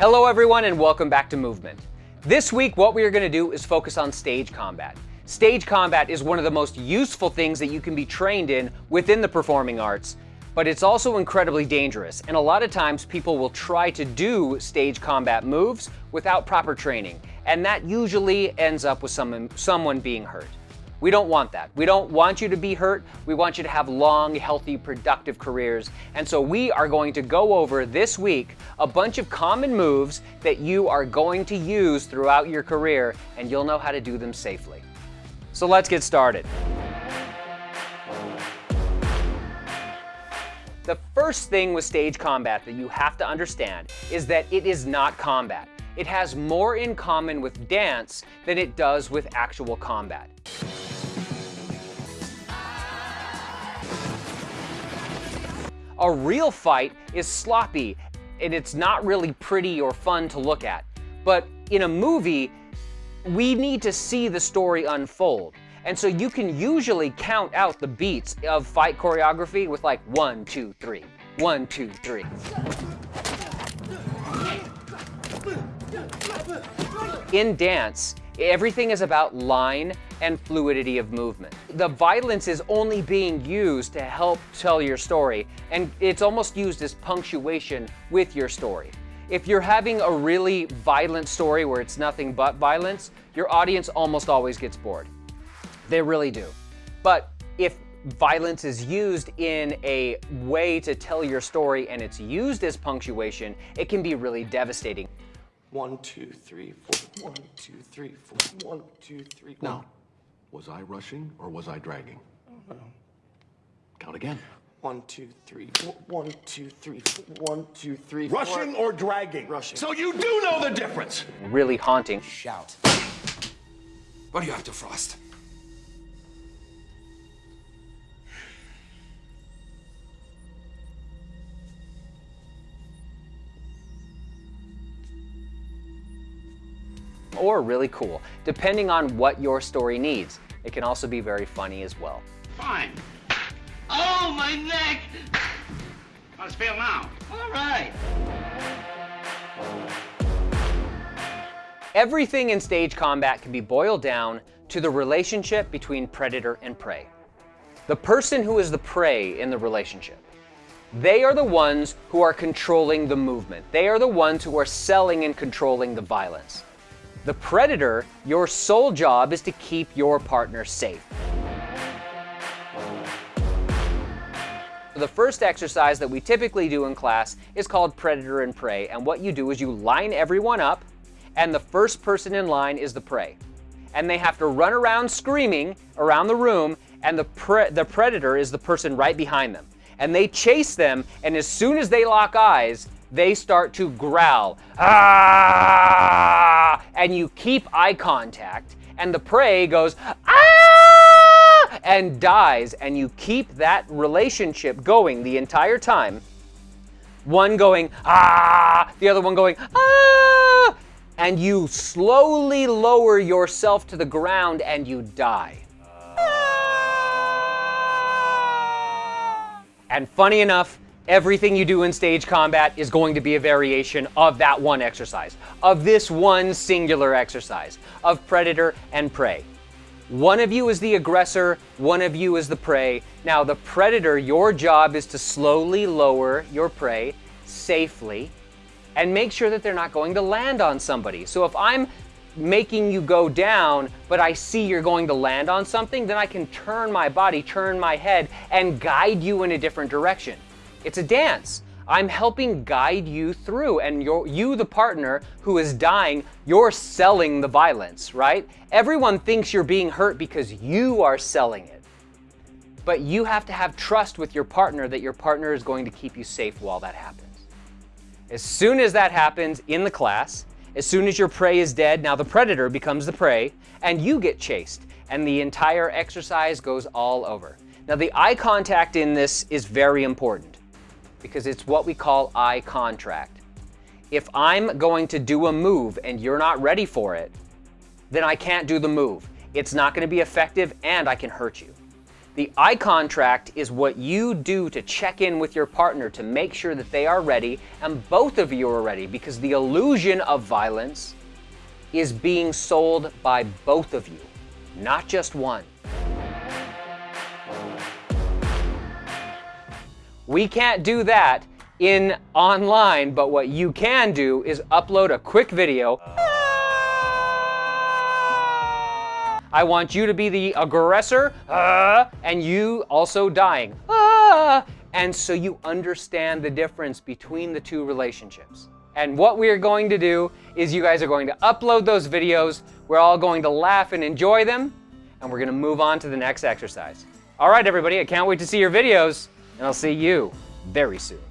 Hello everyone and welcome back to Movement. This week what we are going to do is focus on stage combat. Stage combat is one of the most useful things that you can be trained in within the performing arts, but it's also incredibly dangerous and a lot of times people will try to do stage combat moves without proper training and that usually ends up with someone, someone being hurt. We don't want that. We don't want you to be hurt. We want you to have long, healthy, productive careers. And so we are going to go over this week a bunch of common moves that you are going to use throughout your career and you'll know how to do them safely. So let's get started. The first thing with stage combat that you have to understand is that it is not combat. It has more in common with dance than it does with actual combat. A real fight is sloppy and it's not really pretty or fun to look at. But in a movie, we need to see the story unfold. And so you can usually count out the beats of fight choreography with like one, two, three, one, two, three. In dance, everything is about line and fluidity of movement. The violence is only being used to help tell your story, and it's almost used as punctuation with your story. If you're having a really violent story where it's nothing but violence, your audience almost always gets bored. They really do. But if violence is used in a way to tell your story and it's used as punctuation, it can be really devastating. One, two, three, four. One, two, three, four. One, two, three. Now, was I rushing or was I dragging? Mm-hmm. Count again. One, two, three, four. One, two, three, four. One, two, three, four. Rushing or dragging? Rushing. So you do know the difference. Really haunting. Shout. What do you have to Frost? Or really cool, depending on what your story needs. It can also be very funny as well. Fine. Oh, my neck! It feel now? All right. Everything in stage combat can be boiled down to the relationship between predator and prey. The person who is the prey in the relationship. They are the ones who are controlling the movement. They are the ones who are selling and controlling the violence. The predator, your sole job is to keep your partner safe. The first exercise that we typically do in class is called predator and prey. And what you do is you line everyone up and the first person in line is the prey. And they have to run around screaming around the room and the, pre the predator is the person right behind them. And they chase them and as soon as they lock eyes, they start to growl. Ah! And you keep eye contact, and the prey goes, ah! And dies, and you keep that relationship going the entire time. One going, ah! The other one going, ah! And you slowly lower yourself to the ground and you die. And funny enough, everything you do in stage combat is going to be a variation of that one exercise, of this one singular exercise, of predator and prey. One of you is the aggressor, one of you is the prey. Now the predator, your job is to slowly lower your prey safely and make sure that they're not going to land on somebody. So if I'm making you go down, but I see you're going to land on something, then I can turn my body, turn my head, and guide you in a different direction. It's a dance. I'm helping guide you through and you, the partner who is dying, you're selling the violence, right? Everyone thinks you're being hurt because you are selling it. But you have to have trust with your partner that your partner is going to keep you safe while that happens. As soon as that happens in the class, as soon as your prey is dead, now the predator becomes the prey and you get chased and the entire exercise goes all over. Now the eye contact in this is very important because it's what we call eye contract. If I'm going to do a move and you're not ready for it, then I can't do the move. It's not going to be effective and I can hurt you. The eye contract is what you do to check in with your partner to make sure that they are ready and both of you are ready because the illusion of violence is being sold by both of you, not just one. We can't do that in online, but what you can do is upload a quick video. I want you to be the aggressor, uh, and you also dying. Ah, and so you understand the difference between the two relationships. And what we are going to do is you guys are going to upload those videos. We're all going to laugh and enjoy them, and we're going to move on to the next exercise. All right, everybody, I can't wait to see your videos, and I'll see you very soon.